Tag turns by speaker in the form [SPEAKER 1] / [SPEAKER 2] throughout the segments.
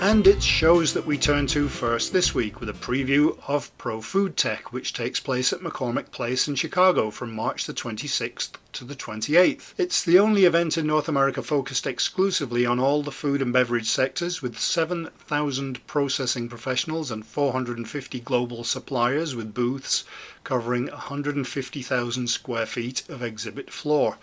[SPEAKER 1] And it's shows that we turn to first this week with a preview of Pro Food Tech, which takes place at McCormick Place in Chicago from March the 26th to the 28th. It's the only event in North America focused exclusively on all the food and beverage sectors, with 7,000 processing professionals and 450 global suppliers with booths covering 150,000 square feet of exhibit floor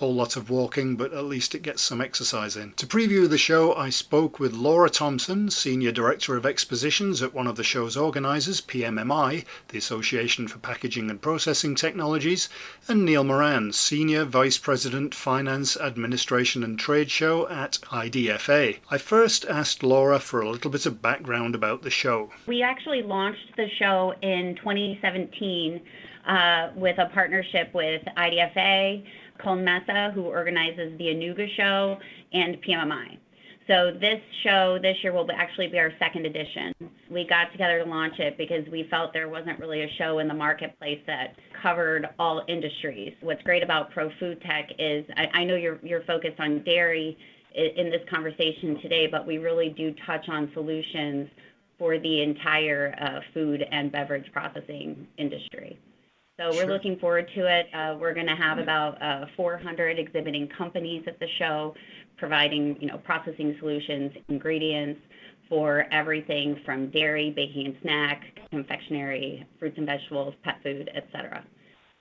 [SPEAKER 1] whole lot of walking, but at least it gets some exercise in. To preview the show, I spoke with Laura Thompson, Senior Director of Expositions at one of the show's organisers, PMMI, the Association for Packaging and Processing Technologies, and Neil Moran, Senior Vice President, Finance, Administration and Trade Show at IDFA. I first asked Laura for a little bit of background about the show.
[SPEAKER 2] We actually launched the show in 2017 uh, with a partnership with IDFA, Koelnmesse, who organizes the Anuga show, and PMMI. So this show this year will actually be our second edition. We got together to launch it because we felt there wasn't really a show in the marketplace that covered all industries. What's great about Pro Food Tech is I, I know you're you're focused on dairy in this conversation today, but we really do touch on solutions for the entire uh, food and beverage processing industry. So we're sure. looking forward to it. Uh, we're going to have about uh, 400 exhibiting companies at the show, providing you know processing solutions, ingredients for everything from dairy, baking and snack, confectionery, fruits and vegetables, pet food, etc.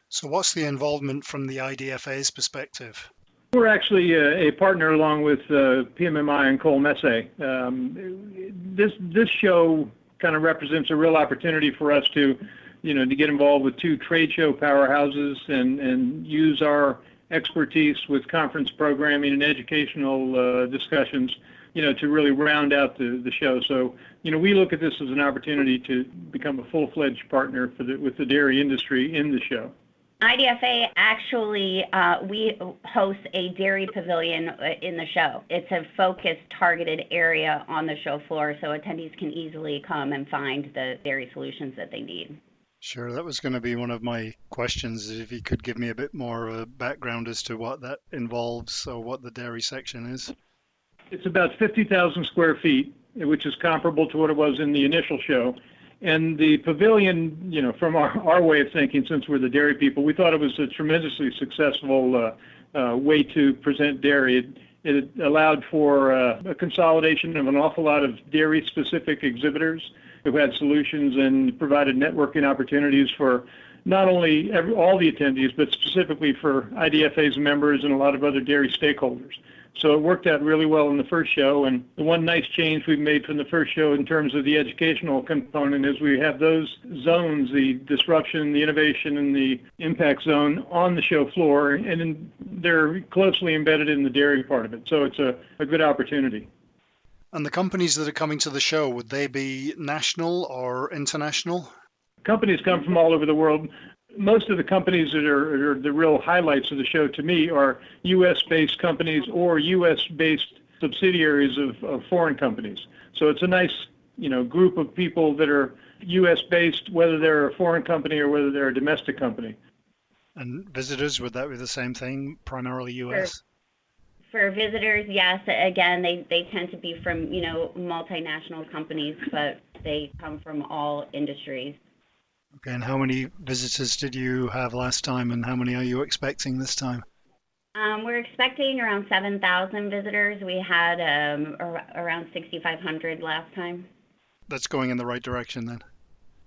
[SPEAKER 1] So what's the involvement from the IDFA's perspective?
[SPEAKER 3] We're actually a, uh, a partner along with uh, PMMI and Koelnmesse. Um, this this show kind of represents a real opportunity for us to you know, to get involved with two trade show powerhouses and, and use our expertise with conference programming and educational uh, discussions, you know, to really round out the, the show. So, you know, we look at this as an opportunity to become a full-fledged partner for the, with the dairy industry in the show.
[SPEAKER 2] IDFA actually, uh, we host a dairy pavilion uh, in the show. It's a focused, targeted area on the show floor, so attendees can easily come and find the dairy solutions that they need.
[SPEAKER 1] Sure, that was going to be one of my questions. If you could give me a bit more of a background as to what that involves or what the dairy section is.
[SPEAKER 3] It's about 50,000 square feet, which is comparable to what it was in the initial show. And the pavilion, you know, from our, our way of thinking, since we're the dairy people, we thought it was a tremendously successful uh, uh, way to present dairy. It, it allowed for uh, a consolidation of an awful lot of dairy specific exhibitors who had solutions and provided networking opportunities for not only every, all the attendees, but specifically for IDFA's members and a lot of other dairy stakeholders. So it worked out really well in the first show. And the one nice change we've made from the first show in terms of the educational component is we have those zones, the disruption, the innovation, and the impact zone on the show floor, and they're closely embedded in the dairy part of it. So it's a, a good opportunity.
[SPEAKER 1] And the companies that are coming to the show, would they be national or international?
[SPEAKER 3] Companies come from all over the world. Most of the companies that are, are the real highlights of the show to me are U.S. based companies or U.S. based subsidiaries of, of foreign companies. So it's a nice you know, group of people that are U.S. based, whether they're a foreign company or whether they're a domestic company.
[SPEAKER 1] And visitors, would that be the same thing, primarily U.S.?
[SPEAKER 2] For visitors, yes. Again, they, they tend to be from, you know, multinational companies, but they come from all industries.
[SPEAKER 1] Okay, and how many visitors did you have last time, and how many are you expecting this time?
[SPEAKER 2] Um, we're expecting around 7,000 visitors. We had um, ar- around 6,500 last time.
[SPEAKER 1] That's going in the right direction then.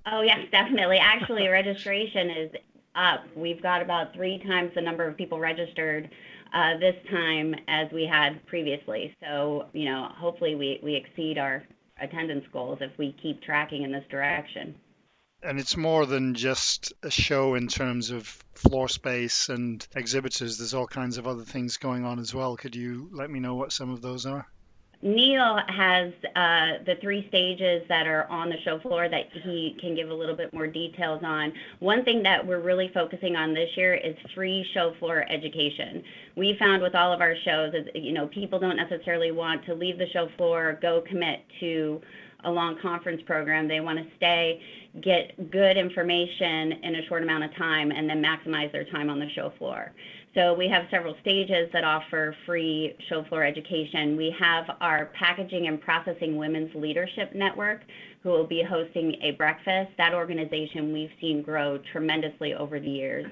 [SPEAKER 2] Oh, yes, definitely. Actually, registration is up. We've got about three times the number of people registered uh, this time as we had previously. So, you know, hopefully we, we exceed our attendance goals if we keep tracking in this direction.
[SPEAKER 1] And it's more than just a show in terms of floor space and exhibitors. There's all kinds of other things going on as well. Could you let me know what some of those are?
[SPEAKER 2] Neil has uh, the three stages that are on the show floor that he can give a little bit more details on. One thing that we're really focusing on this year is free show floor education. We found with all of our shows that you know, people don't necessarily want to leave the show floor, go commit to a long conference program. They want to stay, get good information in a short amount of time, and then maximize their time on the show floor. So we have several stages that offer free show floor education. We have our Packaging and Processing Women's Leadership Network, who will be hosting a breakfast. That organization we've seen grow tremendously over the years.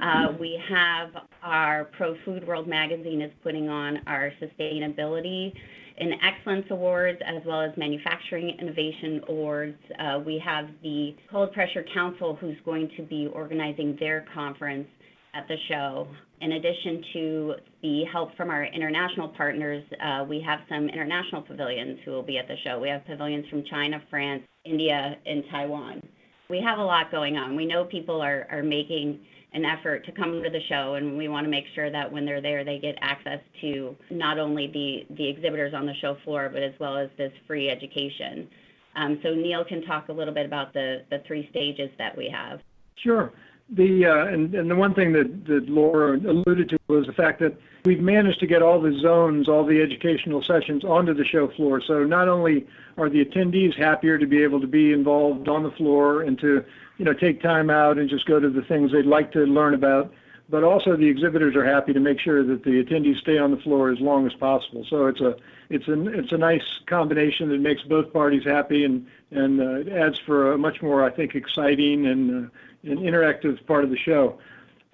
[SPEAKER 2] Uh, we have our Pro Food World magazine is putting on our sustainability and excellence awards as well as manufacturing innovation awards. Uh, we have the Cold Pressure Council who's going to be organizing their conference at the show. In addition to the help from our international partners, uh, we have some international pavilions who will be at the show. We have pavilions from China, France, India, and Taiwan. We have a lot going on. We know people are, are making an effort to come to the show, and we want to make sure that when they're there, they get access to not only the, the exhibitors on the show floor, but as well as this free education. Um, so Neil can talk a little bit about the, the three stages that we have.
[SPEAKER 3] Sure. The uh, and, and the one thing that, Laura alluded to was the fact that we've managed to get all the zones, all the educational sessions onto the show floor. So not only are the attendees happier to be able to be involved on the floor and to you know take time out and just go to the things they'd like to learn about, but also the exhibitors are happy to make sure that the attendees stay on the floor as long as possible. So it's a it's a it's a nice combination that makes both parties happy and and uh, adds for a much more I think exciting and uh, an interactive part of the show.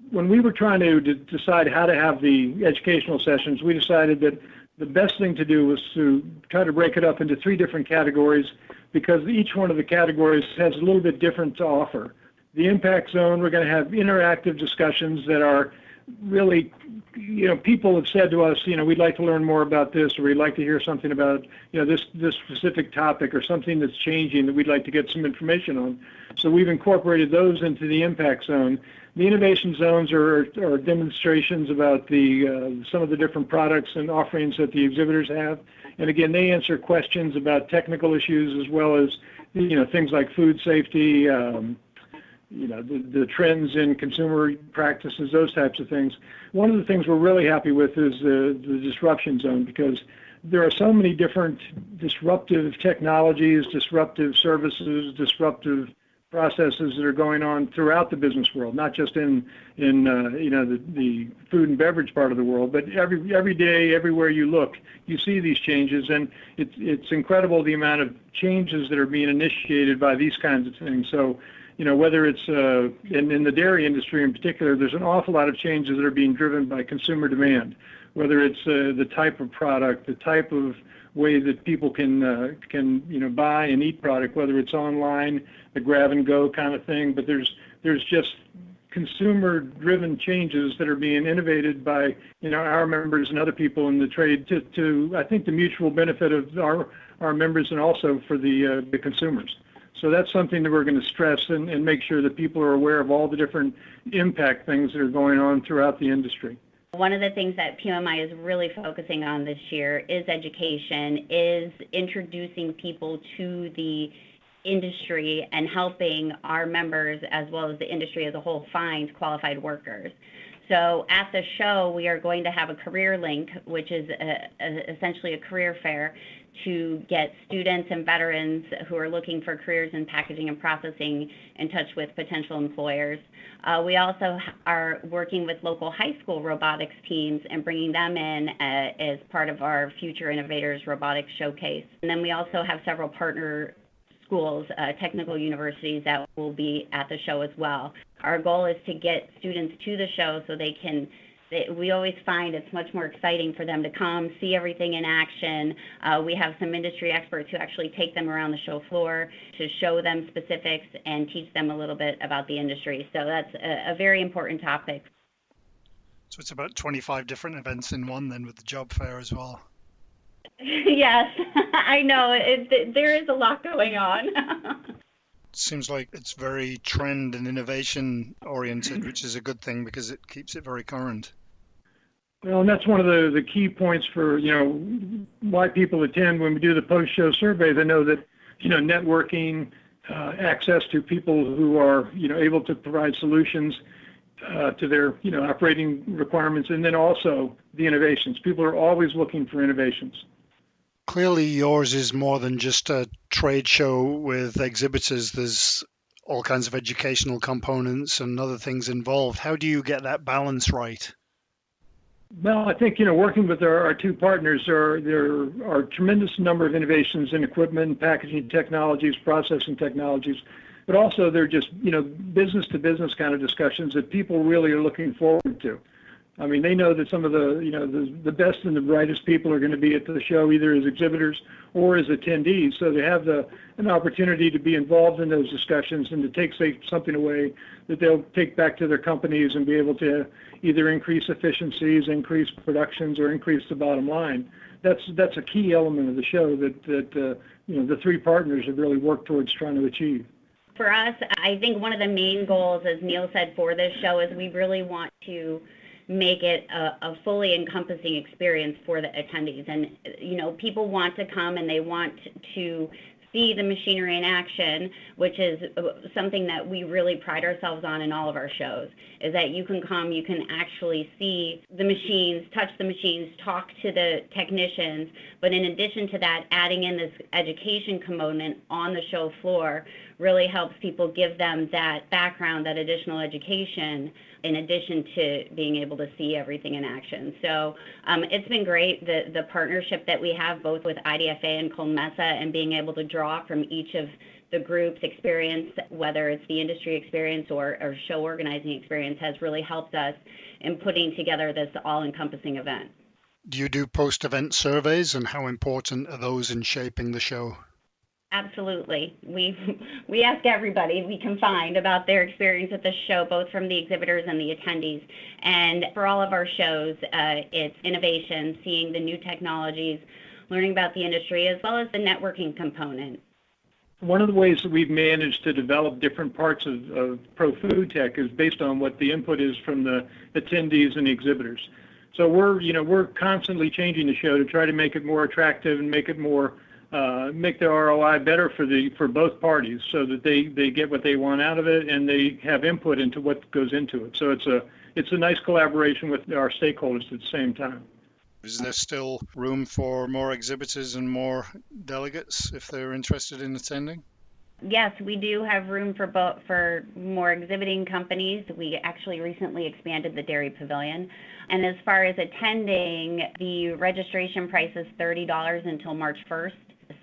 [SPEAKER 3] When we were trying to d- decide how to have the educational sessions, we decided that the best thing to do was to try to break it up into three different categories because each one of the categories has a little bit different to offer. The impact zone, we're going to have interactive discussions that are really, you know, people have said to us, you know, we'd like to learn more about this, or we'd like to hear something about, you know, this this specific topic, or something that's changing that we'd like to get some information on. So we've incorporated those into the impact zone. The innovation zones are, are demonstrations about the uh, some of the different products and offerings that the exhibitors have, and again, they answer questions about technical issues as well as, you know, things like food safety. Um, you know, the, the trends in consumer practices, those types of things. One of the things we're really happy with is the, the disruption zone because there are so many different disruptive technologies, disruptive services, disruptive processes that are going on throughout the business world, not just in in uh, you know the, the food and beverage part of the world, but every every day, everywhere you look, you see these changes, and it's it's incredible the amount of changes that are being initiated by these kinds of things. So you know, whether it's uh, in, the dairy industry in particular, there's an awful lot of changes that are being driven by consumer demand. Whether it's uh, the type of product, the type of way that people can uh, can you know buy and eat product, whether it's online, the grab and go kind of thing. But there's there's just consumer driven changes that are being innovated by you know our members and other people in the trade to, to I think the mutual benefit of our our members and also for the the consumers. So that's something that we're going to stress and, and make sure that people are aware of all the different impact things that are going on throughout the industry.
[SPEAKER 2] One of the things that PMI is really focusing on this year is education, is introducing people to the industry and helping our members as well as the industry as a whole find qualified workers. So at the show, we are going to have a career link, which is a, a, essentially a career fair to get students and veterans who are looking for careers in packaging and processing in touch with potential employers. Uh, we also are working with local high school robotics teams and bringing them in uh, as part of our Future Innovators Robotics Showcase. And then we also have several partner schools, uh, technical universities that will be at the show as well. Our goal is to get students to the show so they can we always find it's much more exciting for them to come, see everything in action. Uh, we have some industry experts who actually take them around the show floor to show them specifics and teach them a little bit about the industry. So that's a, a very important topic.
[SPEAKER 1] So it's about 25 different events in one then with the job fair as well.
[SPEAKER 2] yes, I know. It, there is a lot going on.
[SPEAKER 1] seems like it's very trend and innovation oriented, which is a good thing because it keeps it very current.
[SPEAKER 3] Well, and that's one of the, the key points for, you know, why people attend when we do the post-show survey. They know that, you know, networking, uh, access to people who are, you know, able to provide solutions uh, to their, you know, operating requirements, and then also the innovations. People are always looking for innovations.
[SPEAKER 1] Clearly, yours is more than just a trade show with exhibitors. There's all kinds of educational components and other things involved. How do you get that balance right?
[SPEAKER 3] Well, I think you know, working with our, our two partners, there are, there are a tremendous number of innovations in equipment, packaging technologies, processing technologies, but also they're just you know business to business kind of discussions that people really are looking forward to. I mean, they know that some of the, you know, the, the best and the brightest people are going to be at the show, either as exhibitors or as attendees. So they have the, an opportunity to be involved in those discussions and to take say, something away that they'll take back to their companies and be able to either increase efficiencies, increase productions, or increase the bottom line. That's that's a key element of the show that that uh, you know the three partners have really worked towards trying to achieve.
[SPEAKER 2] For us, I think one of the main goals, as Neil said, for this show is we really want to make it a, a, fully encompassing experience for the attendees. And, you know, people want to come and they want to see the machinery in action, which is uh, something that we really pride ourselves on in all of our shows, is that you can come, you can actually see the machines, touch the machines, talk to the technicians, but in addition to that, adding in this education component on the show floor really helps people give them that background, that additional education in addition to being able to see everything in action. So um, it's been great, the, the partnership that we have both with IDFA and Koelnmesse and being able to draw from each of the group's experience, whether it's the industry experience or, or show organizing experience, has really helped us in putting together this all-encompassing event.
[SPEAKER 1] Do you do post-event surveys and how important are those in shaping the show?
[SPEAKER 2] Absolutely. We we ask everybody we can find about their experience at the show, both from the exhibitors and the attendees. And for all of our shows, uh, it's innovation, seeing the new technologies, learning about the industry, as well as the networking component.
[SPEAKER 3] One of the ways that we've managed to develop different parts of, of Pro Food Tech is based on what the input is from the attendees and the exhibitors. So we're, you know, we're constantly changing the show to try to make it more attractive and make it more Uh, make the ROI better for the for both parties, so that they they get what they want out of it and they have input into what goes into it. So it's a it's a nice collaboration with our stakeholders at the same time.
[SPEAKER 1] Is there still room for more exhibitors and more delegates if they're interested in attending?
[SPEAKER 2] Yes, we do have room for both for more exhibiting companies. We actually recently expanded the Dairy Pavilion. And as far as attending, the registration price is $30 until March 1st.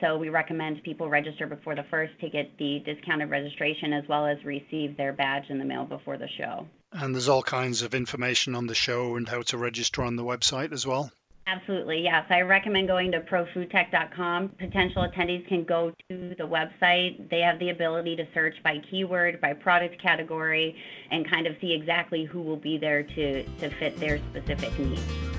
[SPEAKER 2] So we recommend people register before the first to get the discounted registration as well as receive their badge in the mail before the show.
[SPEAKER 1] And there's all kinds of information on the show and how to register on the website as well.
[SPEAKER 2] Absolutely, yes. I recommend going to profoodtech.com. Potential attendees can go to the website. They have the ability to search by keyword, by product category, and kind of see exactly who will be there to, to fit their specific needs.